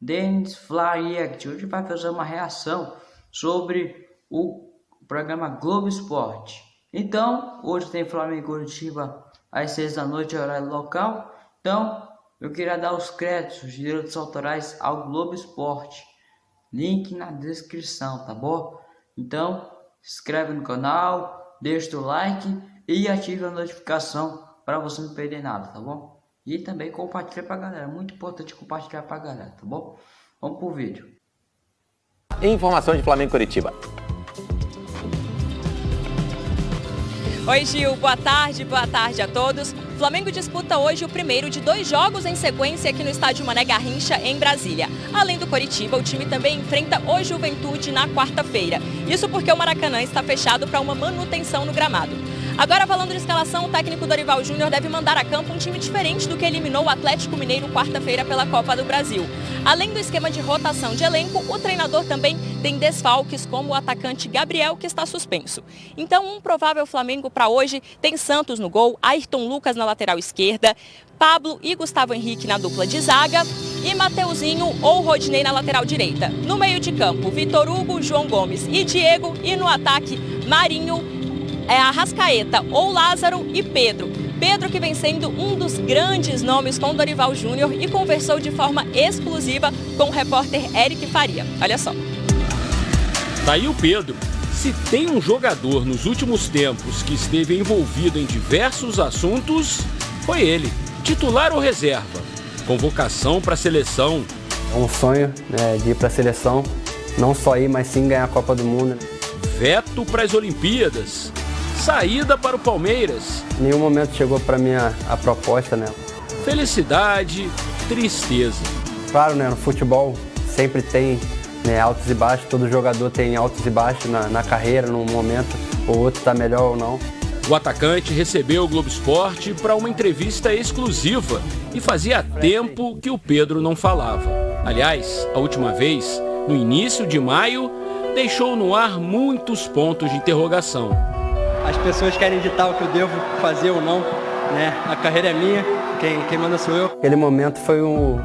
Dennis Act. Hoje vai fazer uma reação sobre o programa Globo Esporte. Então, hoje tem Flamengo Curitiba às 6 da noite, horário local. Então, eu queria dar os créditos, os direitos autorais ao Globo Esporte. Link na descrição, tá bom? Então, se inscreve no canal, deixa o like e ative a notificação para você não perder nada, tá bom? E também compartilha pra galera, muito importante compartilhar pra galera, tá bom? Vamos pro vídeo. Informação de Flamengo Curitiba. Oi Gil, boa tarde, boa tarde a todos. Flamengo disputa hoje o primeiro de dois jogos em sequência aqui no estádio Mané Garrincha, em Brasília. Além do Coritiba, o time também enfrenta o Juventude na quarta-feira. Isso porque o Maracanã está fechado para uma manutenção no gramado. Agora, falando de escalação, o técnico Dorival Júnior deve mandar a campo um time diferente do que eliminou o Atlético Mineiro quarta-feira pela Copa do Brasil. Além do esquema de rotação de elenco, o treinador também tem desfalques, como o atacante Gabriel, que está suspenso. Então, um provável Flamengo para hoje tem Santos no gol, Ayrton Lucas na lateral esquerda, Pablo e Gustavo Henrique na dupla de zaga e Mateuzinho ou Rodinei na lateral direita. No meio de campo, Vitor Hugo, João Gomes e Diego e no ataque, Marinho, é Arrascaeta ou Lázaro e Pedro. Pedro que vem sendo um dos grandes nomes com Dorival Júnior e conversou de forma exclusiva com o repórter Eric Faria. Olha só. Tá aí o Pedro. Se tem um jogador nos últimos tempos que esteve envolvido em diversos assuntos, foi ele. Titular ou reserva? Convocação para a seleção. É um sonho né, de ir para a seleção, não só ir, mas sim ganhar a Copa do Mundo. Veto para as Olimpíadas saída para o Palmeiras. Em nenhum momento chegou para mim a, a, proposta, né? Felicidade, tristeza. Claro, né? No futebol sempre tem né, altos e baixos, todo jogador tem altos e baixos na, na carreira, num momento ou outro está melhor ou não. O atacante recebeu o Globo Esporte para uma entrevista exclusiva e fazia tempo que o Pedro não falava. Aliás, a última vez, no início de maio, deixou no ar muitos pontos de interrogação as pessoas querem ditar o que eu devo fazer ou não, né? A carreira é minha, quem, quem manda sou eu. Aquele momento foi o,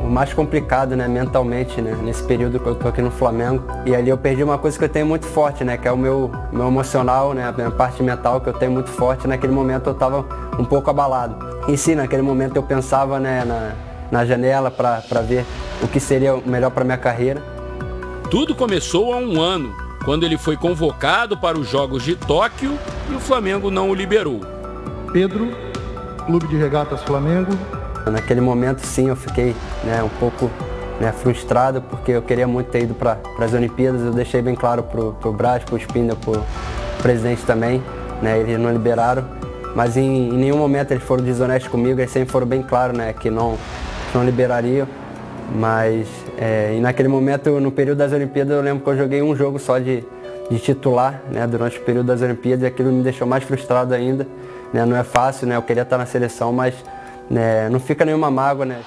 o mais complicado, né, mentalmente, né, nesse período que eu tô aqui no Flamengo. E ali eu perdi uma coisa que eu tenho muito forte, né, que é o meu, meu emocional, né, a minha parte mental que eu tenho muito forte. Naquele momento eu estava um pouco abalado. E sim, naquele momento eu pensava, né, na, na janela para ver o que seria melhor para minha carreira. Tudo começou há um ano, quando ele foi convocado para os Jogos de Tóquio e o Flamengo não o liberou. Pedro, Clube de Regatas Flamengo. Naquele momento, sim, eu fiquei né, um pouco né, frustrado, porque eu queria muito ter ido para as Olimpíadas. Eu deixei bem claro para o Brás, para o Spinda, para o presidente também. Né, eles não liberaram, mas em, em, nenhum momento eles foram desonestos comigo. Eles sempre foram bem claros né, que não, não liberariam. Mas é, e naquele momento, no período das Olimpíadas, eu lembro que eu joguei um jogo só de, de titular né, durante o período das Olimpíadas e aquilo me deixou mais frustrado ainda. Né, não é fácil, né, eu queria estar na seleção, mas né, não fica nenhuma mágoa. Né.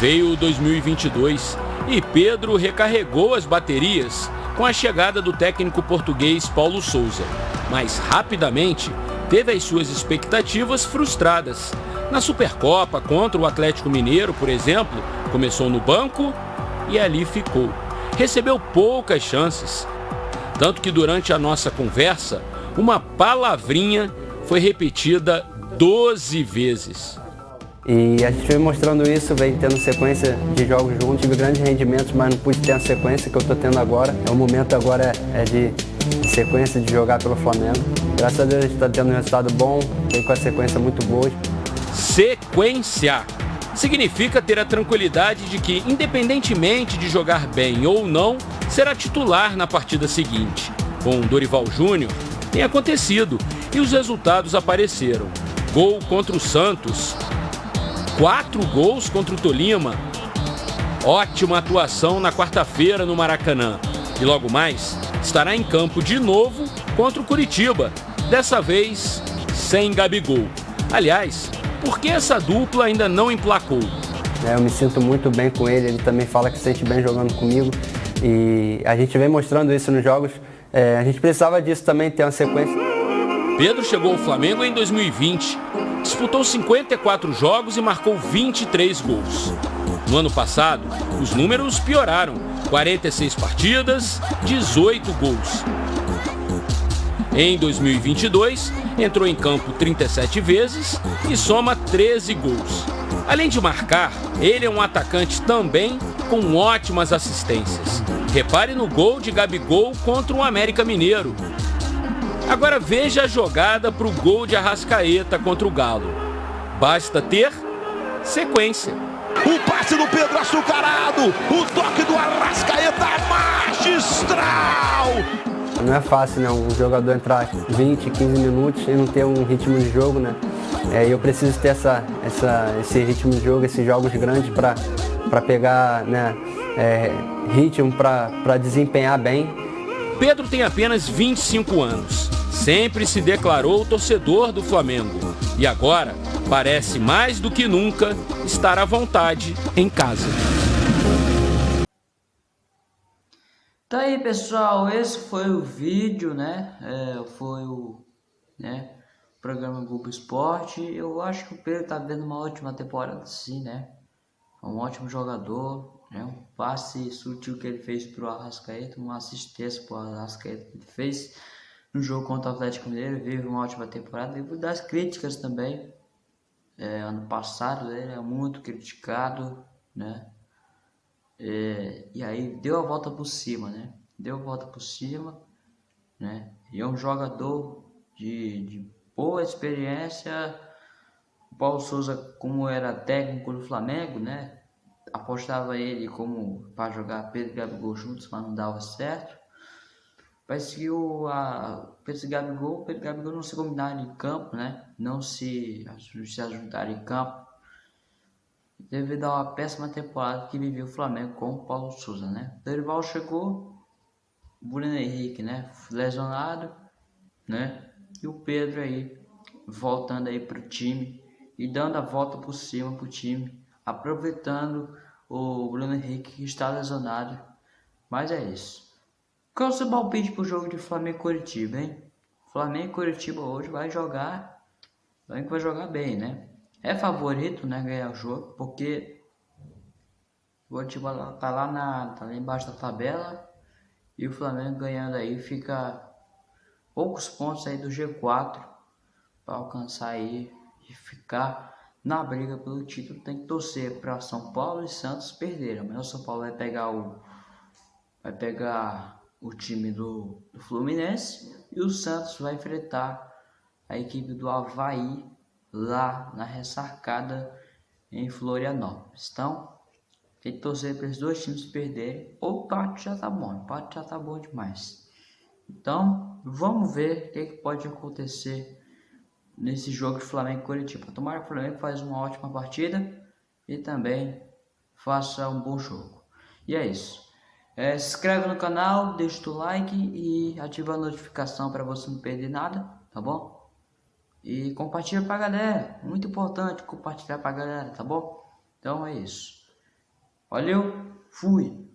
Veio 2022 e Pedro recarregou as baterias com a chegada do técnico português Paulo Souza. Mas rapidamente teve as suas expectativas frustradas. Na Supercopa contra o Atlético Mineiro, por exemplo, começou no banco e ali ficou. Recebeu poucas chances. Tanto que durante a nossa conversa, uma palavrinha foi repetida 12 vezes. E a gente vem mostrando isso, vem tendo sequência de jogos juntos, tive grandes rendimentos, mas não pude ter a sequência que eu estou tendo agora. O momento agora é de sequência de jogar pelo Flamengo. Graças a Deus a gente está tendo um resultado bom, vem com a sequência muito boa. Sequência! significa ter a tranquilidade de que, independentemente de jogar bem ou não, será titular na partida seguinte. Com Dorival Júnior, tem acontecido e os resultados apareceram. Gol contra o Santos, quatro gols contra o Tolima, ótima atuação na quarta-feira no Maracanã. E logo mais, estará em campo de novo contra o Curitiba, dessa vez sem Gabigol. Aliás, por que essa dupla ainda não emplacou? É, eu me sinto muito bem com ele, ele também fala que se sente bem jogando comigo e a gente vem mostrando isso nos jogos. É, a gente precisava disso também, ter uma sequência. Pedro chegou ao Flamengo em 2020, disputou 54 jogos e marcou 23 gols. No ano passado, os números pioraram: 46 partidas, 18 gols. Em 2022, entrou em campo 37 vezes e soma 13 gols. Além de marcar, ele é um atacante também com ótimas assistências. Repare no gol de Gabigol contra o América Mineiro. Agora veja a jogada para o gol de Arrascaeta contra o Galo. Basta ter sequência. O passe do Pedro açucarado, o toque do Arrascaeta magistral. Não é fácil, né? Um jogador entrar 20, 15 minutos e não ter um ritmo de jogo, né? É, eu preciso ter essa, essa, esse ritmo de jogo, esses jogos grandes para pegar né, é, ritmo, para desempenhar bem. Pedro tem apenas 25 anos. Sempre se declarou torcedor do Flamengo. E agora parece mais do que nunca estar à vontade em casa. Tá aí pessoal, esse foi o vídeo, né? É, foi o né, programa Globo Esporte. Eu acho que o Pedro tá vendo uma ótima temporada sim, né? É um ótimo jogador, né? Um passe sutil que ele fez pro Arrascaeta, uma assistência pro Arrascaeta que ele fez no jogo contra o Atlético Mineiro, vive uma ótima temporada. E das críticas também. É, ano passado ele é muito criticado, né? É, e aí deu a volta por cima, né? Deu a volta por cima, né? E é um jogador de, de boa experiência. O Paulo Souza, como era técnico do Flamengo, né? Apostava ele como para jogar Pedro e Gabigol juntos, mas não dava certo. Parece que o a, Pedro e Gabigol, Pedro e Gabigol não se combinaram em campo, né? Não se, se ajuntaram em campo devido a uma péssima temporada que viveu o Flamengo com o Paulo Souza, né? Dorival chegou, Bruno Henrique, né? Lesionado, né? E o Pedro aí voltando aí pro time e dando a volta por cima pro time, aproveitando o Bruno Henrique que está lesionado. Mas é isso. Qual é o seu palpite pro jogo de Flamengo e Curitiba, hein? Flamengo e Curitiba hoje vai jogar, vai jogar bem, né? é favorito, né, ganhar o jogo, porque o Curitiba tá lá na tá lá embaixo da tabela e o Flamengo ganhando aí fica poucos pontos aí do G4 para alcançar aí e ficar na briga pelo título. Tem que torcer para São Paulo e Santos perderem. Amanhã o São Paulo vai pegar o vai pegar o time do, do Fluminense e o Santos vai enfrentar a equipe do Havaí lá na ressarcada em Florianópolis. Então, tem que torcer para os dois times perderem. O empate já tá bom, empate já tá bom demais. Então, vamos ver o que, que pode acontecer nesse jogo de Flamengo e Curitiba. Tomara que o Flamengo faz uma ótima partida e também faça um bom jogo. E é isso. É, se inscreve no canal, deixa o like e ativa a notificação para você não perder nada, tá bom? E compartilha pra galera. Muito importante compartilhar pra galera, tá bom? Então é isso. Valeu, fui!